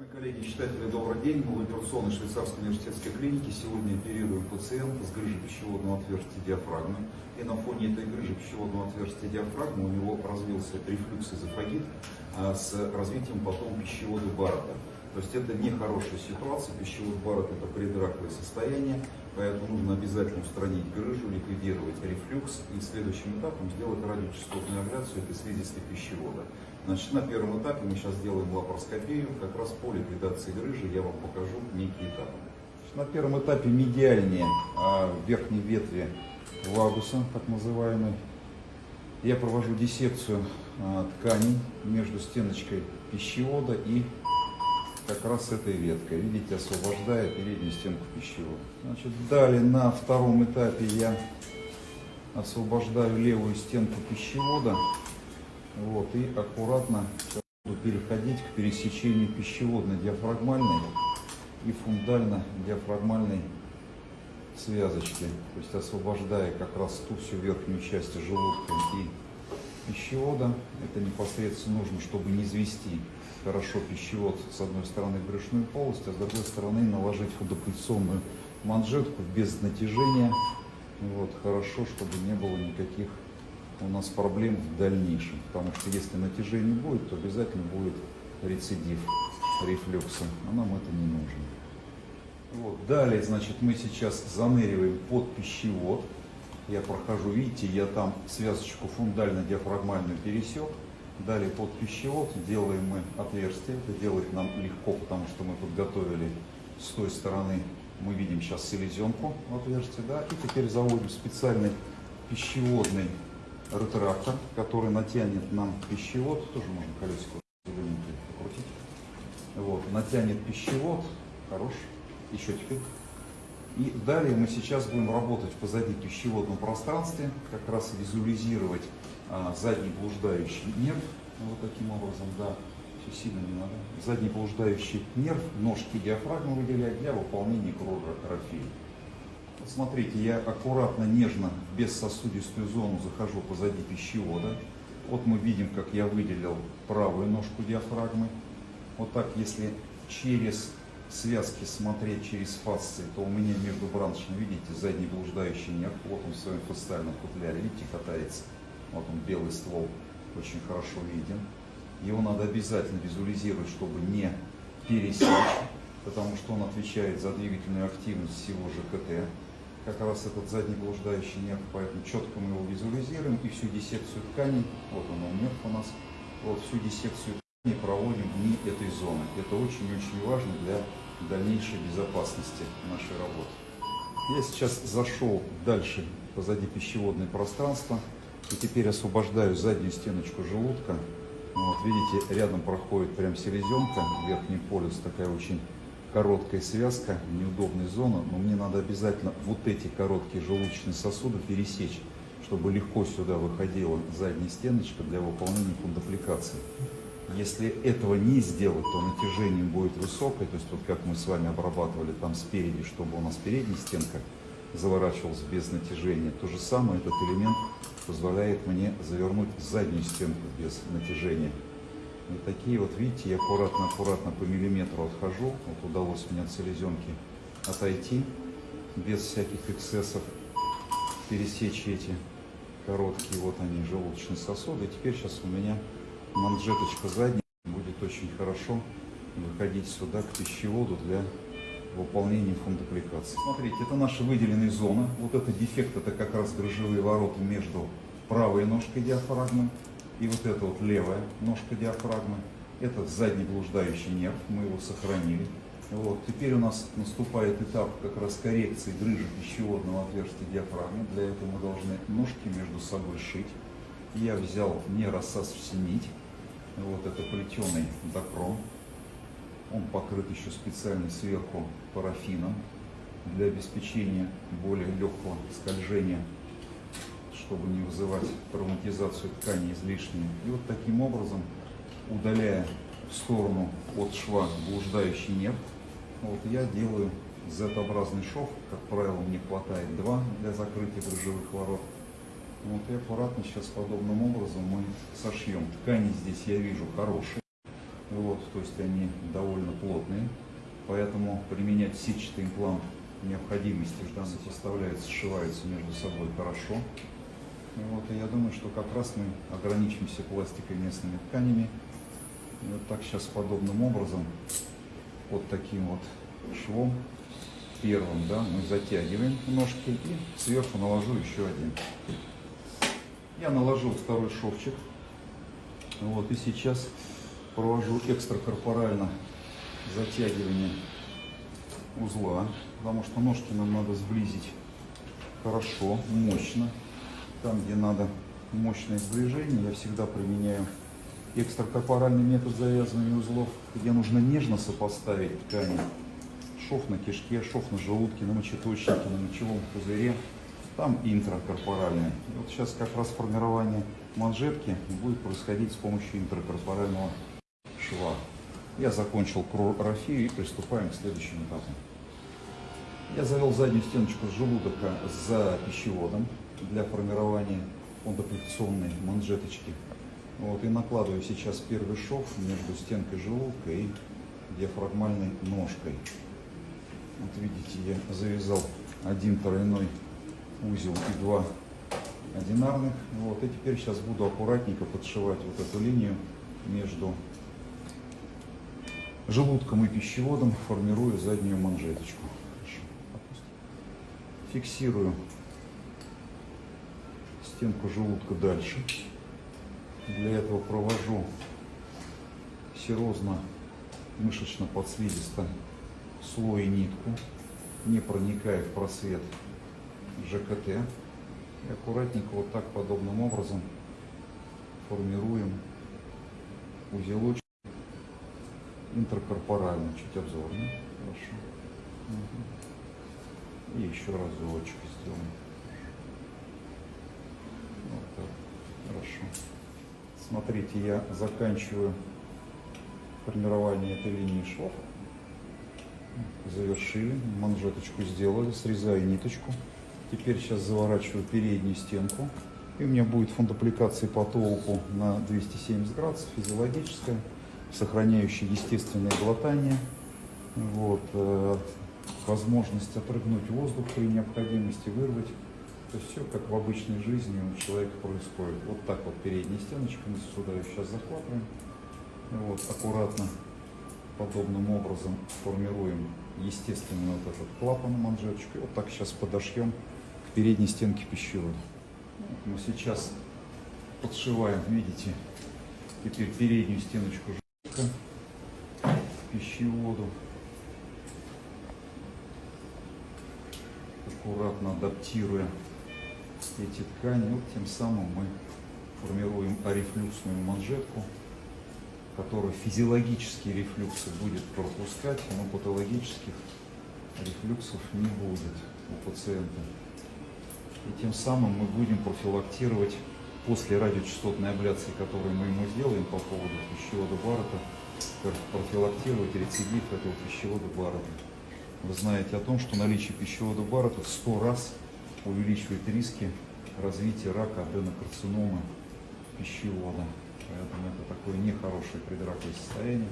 Уважаемые коллеги, читатели, добрый день. Мы в операционной швейцарской университетской клинике сегодня оперируем пациента с грыжей пищеводного отверстия диафрагмы. И на фоне этой грыжи пищеводного отверстия диафрагмы у него развился рефлюкс эзофагит а, с развитием потом пищевода Баррета. То есть это нехорошая ситуация, пищевод Баррет это предраковое состояние, поэтому нужно обязательно устранить грыжу, ликвидировать рефлюкс и следующим этапом сделать радиочастотную абляцию этой слизистой пищевода. Значит, на первом этапе мы сейчас сделаем лапароскопию, как раз по ликвидации грыжи я вам покажу некие этапы. На первом этапе медиальнее а, верхней ветви вагуса, так называемый, я провожу диссекцию а, тканей между стеночкой пищевода и как раз этой веткой, видите, освобождая переднюю стенку пищевода. Значит, далее на втором этапе я освобождаю левую стенку пищевода, вот, и аккуратно буду переходить к пересечению пищеводно-диафрагмальной и фундально-диафрагмальной связочки, то есть освобождая как раз ту всю верхнюю часть желудка и пищевода. Это непосредственно нужно, чтобы не извести хорошо пищевод с одной стороны брюшную полость, а с другой стороны наложить фундопульсионную манжетку без натяжения. Вот, хорошо, чтобы не было никаких у нас проблем в дальнейшем, потому что если натяжение будет, то обязательно будет рецидив рефлюкса, а нам это не нужно. Вот. Далее, значит, мы сейчас заныриваем под пищевод. Я прохожу, видите, я там связочку фундально-диафрагмальную пересек. Далее под пищевод делаем мы отверстие. Это делать нам легко, потому что мы подготовили с той стороны, мы видим сейчас селезенку в отверстие. Да? И теперь заводим специальный пищеводный ретрактор, который натянет нам пищевод. Тоже можно колесико покрутить. Вот, натянет пищевод. Хорош. Еще теперь. И далее мы сейчас будем работать позади пищеводном пространстве, как раз визуализировать а, задний блуждающий нерв, вот таким образом, да, все сильно не надо. Задний блуждающий нерв, ножки диафрагмы выделять для выполнения кровопрофиля. Смотрите, я аккуратно, нежно, без сосудистую зону захожу позади пищевода. Вот мы видим, как я выделил правую ножку диафрагмы. Вот так, если через связки смотреть через фасции, то у меня между браншами, видите, задний блуждающий нерв, вот он в своем фасциальном футляре, видите, катается. Вот он, белый ствол, очень хорошо виден. Его надо обязательно визуализировать, чтобы не пересечь, потому что он отвечает за двигательную активность всего ЖКТ. Как раз этот задний блуждающий нерв, поэтому четко мы его визуализируем и всю диссекцию тканей, вот он, он нерв у нас, вот всю диссекцию тканей проводим вне этой зоны. Это очень-очень важно для дальнейшей безопасности нашей работы. Я сейчас зашел дальше позади пищеводное пространство и теперь освобождаю заднюю стеночку желудка. Вот видите, рядом проходит прям селезенка, верхний полюс, такая очень короткая связка, неудобная зона, но мне надо обязательно вот эти короткие желудочные сосуды пересечь, чтобы легко сюда выходила задняя стеночка для выполнения фундопликации. Если этого не сделать, то натяжение будет высокое, то есть вот как мы с вами обрабатывали там спереди, чтобы у нас передняя стенка заворачивалась без натяжения. То же самое этот элемент позволяет мне завернуть заднюю стенку без натяжения. И такие вот, видите, я аккуратно-аккуратно по миллиметру отхожу. Вот удалось мне от селезенки отойти без всяких эксцессов, пересечь эти короткие, вот они, желудочные сосуды. И теперь сейчас у меня манжеточка задняя будет очень хорошо выходить сюда к пищеводу для выполнения фундопликации. Смотрите, это наша выделенная зона. Вот это дефект, это как раз грыжевые ворота между правой ножкой диафрагмы и вот эта вот левая ножка диафрагмы. Это задний блуждающий нерв, мы его сохранили. Вот. Теперь у нас наступает этап как раз коррекции грыжи пищеводного отверстия диафрагмы. Для этого мы должны ножки между собой шить. Я взял не рассасывшуюся нить, вот это плетеный докром. Он покрыт еще специально сверху парафином для обеспечения более легкого скольжения, чтобы не вызывать травматизацию ткани излишней. И вот таким образом, удаляя в сторону от шва блуждающий нерв, вот я делаю Z-образный шов, как правило, мне хватает два для закрытия брюшевых ворот. Вот и аккуратно сейчас подобным образом мы сошьем. Ткани здесь я вижу хорошие. Вот, то есть они довольно плотные. Поэтому применять сетчатый имплант необходимости в данной составляется, сшивается между собой хорошо. Вот, и я думаю, что как раз мы ограничимся пластикой местными тканями. И вот так сейчас подобным образом, вот таким вот швом, первым, да, мы затягиваем ножки и сверху наложу еще один. Я наложил второй шовчик. Вот, и сейчас провожу экстракорпорально затягивание узла, потому что ножки нам надо сблизить хорошо, мощно. Там, где надо мощное сближение, я всегда применяю экстракорпоральный метод завязывания узлов, где нужно нежно сопоставить ткани. Шов на кишке, шов на желудке, на мочеточнике, на мочевом пузыре. Там интракорпоральный. И вот сейчас как раз формирование манжетки будет происходить с помощью интракорпорального шва. Я закончил крорафию и приступаем к следующему этапу. Я завел заднюю стеночку желудока за пищеводом для формирования фондоплексионной манжеточки. Вот, и накладываю сейчас первый шов между стенкой желудка и диафрагмальной ножкой. Вот видите, я завязал один тройной узел и два одинарных. Вот, и теперь сейчас буду аккуратненько подшивать вот эту линию между желудком и пищеводом, формируя заднюю манжеточку. Фиксирую стенку желудка дальше. Для этого провожу серозно мышечно подслизисто слой нитку, не проникая в просвет ЖКТ. И аккуратненько вот так подобным образом формируем узелочек интеркорпорально, чуть обзорно. Хорошо. Угу. И еще разочек сделаем. Вот так. Хорошо. Смотрите, я заканчиваю формирование этой линии шов. Завершили, манжеточку сделали, срезаю ниточку. Теперь сейчас заворачиваю переднюю стенку. И у меня будет фондопликация по толку на 270 градусов, физиологическая сохраняющий естественное глотание, вот, э, возможность отрыгнуть воздух при необходимости, вырвать. То есть все как в обычной жизни у человека происходит. Вот так вот передняя стеночка, мы сюда ее сейчас захватываем. Вот, аккуратно, подобным образом формируем естественно вот этот клапан манжеточкой. Вот так сейчас подошьем к передней стенке пищевода. Вот мы сейчас подшиваем, видите, теперь переднюю стеночку пищеводу. Аккуратно адаптируя эти ткани, вот тем самым мы формируем арефлюксную манжетку, которая физиологические рефлюксы будет пропускать, но патологических рефлюксов не будет у пациента. И тем самым мы будем профилактировать после радиочастотной абляции, которую мы ему сделаем по поводу пищевода Баррета, профилактировать рецидив этого пищевода Баррета. Вы знаете о том, что наличие пищевода Баррета в 100 раз увеличивает риски развития рака аденокарциномы пищевода. Поэтому это такое нехорошее предраковое состояние,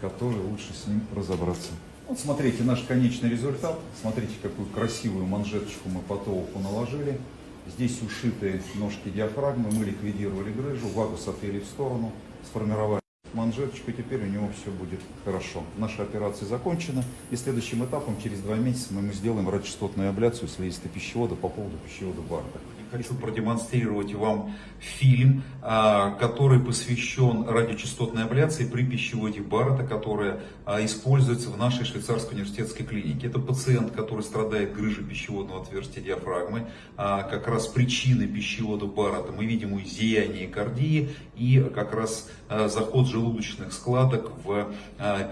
которое лучше с ним разобраться. Вот смотрите наш конечный результат. Смотрите, какую красивую манжеточку мы по толку наложили. Здесь ушитые ножки диафрагмы, мы ликвидировали грыжу, вагус отвели в сторону, сформировали манжеточку, теперь у него все будет хорошо. Наша операция закончена, и следующим этапом, через два месяца, мы ему сделаем радиочастотную абляцию слизистой пищевода по поводу пищевода Барда. Хочу продемонстрировать вам фильм, а, который посвящен радиочастотной абляции при пищеводе Баррета, которая а, используется в нашей швейцарской университетской клинике. Это пациент, который страдает грыжей пищеводного отверстия диафрагмы. А, как раз причины пищевода Баррета мы видим у зияния кардии и как раз заход желудочных складок в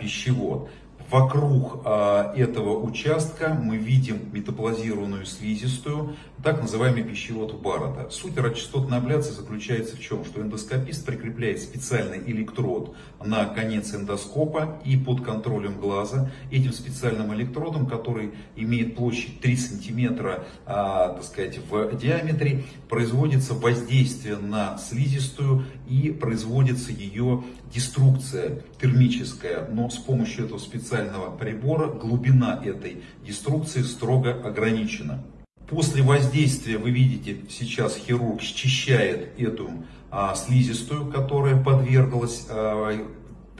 пищевод. Вокруг а, этого участка мы видим метаплазированную слизистую, так называемый пищевод Баррета. Суть радиочастотной абляции заключается в чем? Что эндоскопист прикрепляет специальный электрод на конец эндоскопа и под контролем глаза этим специальным электродом, который имеет площадь 3 сантиметра а, так сказать, в диаметре, производится воздействие на слизистую и производится ее деструкция термическая, но с помощью этого специального прибора глубина этой деструкции строго ограничена. После воздействия, вы видите, сейчас хирург счищает эту а, слизистую, которая подверглась а,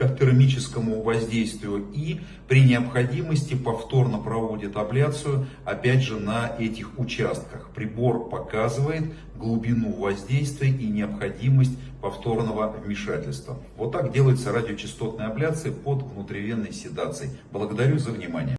термическому воздействию и при необходимости повторно проводит абляцию опять же на этих участках. Прибор показывает глубину воздействия и необходимость повторного вмешательства. Вот так делается радиочастотная абляция под внутривенной седацией. Благодарю за внимание.